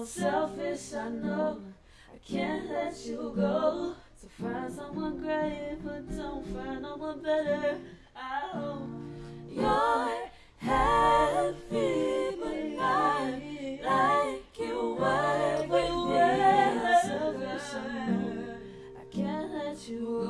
I'm selfish, I know. I can't let you go. So find someone great, but don't find no one better. I hope you're happy, but not like you were with me. I'm selfish, I know. I can't let you go.